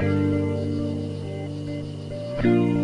Thank you.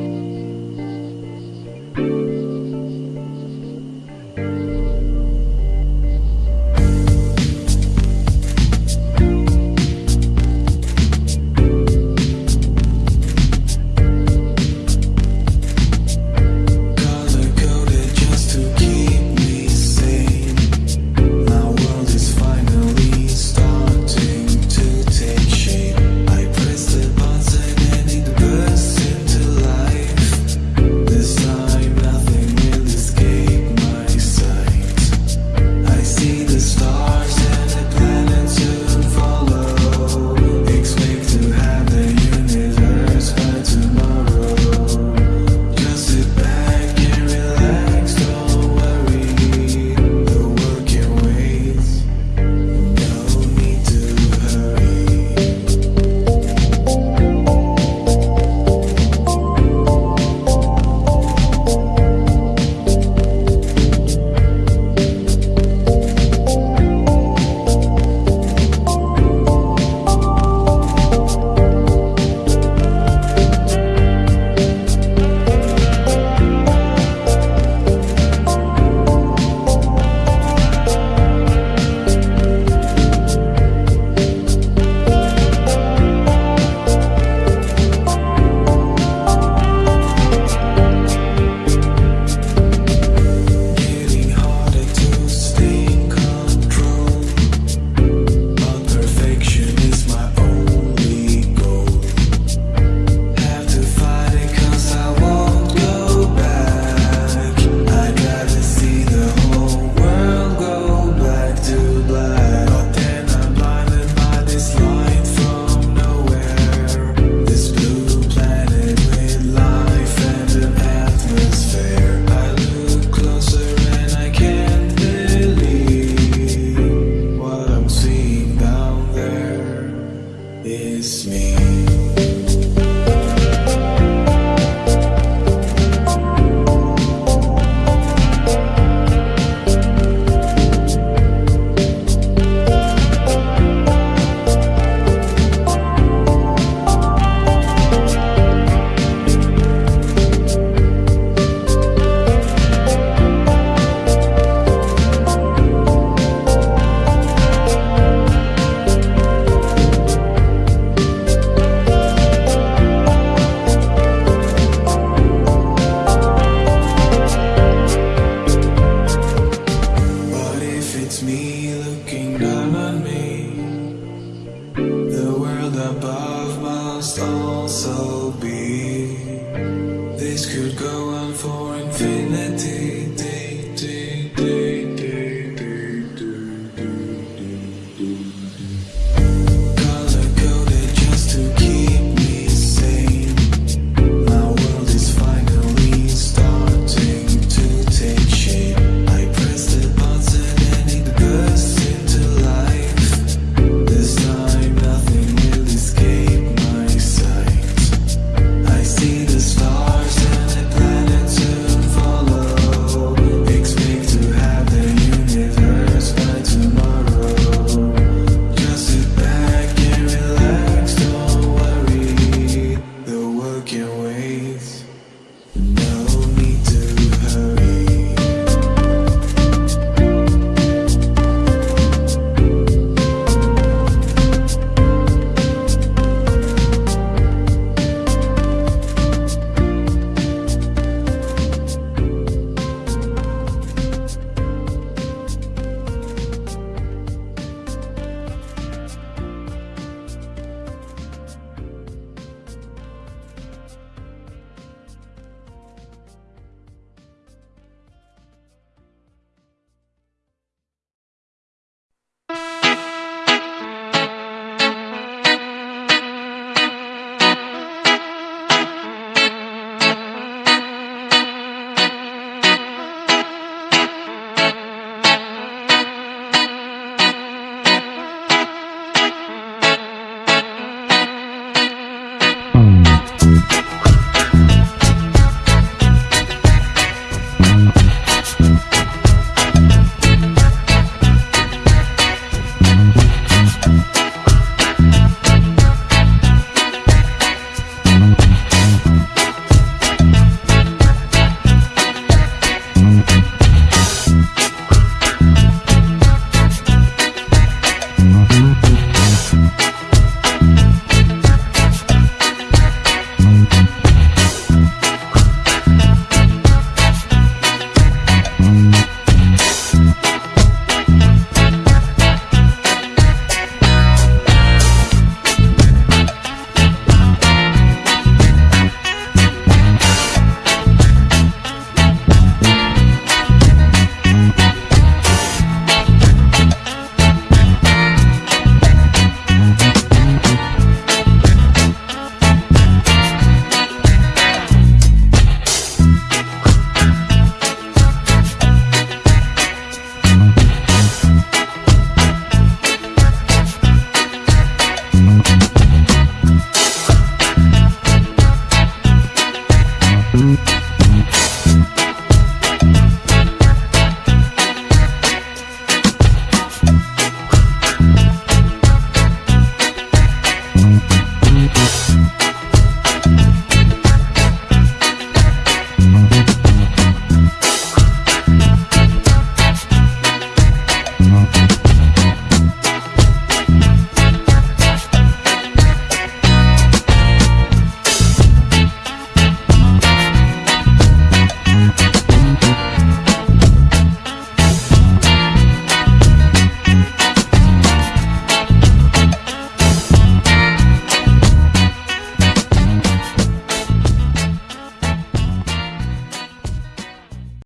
Miss me. Infinity.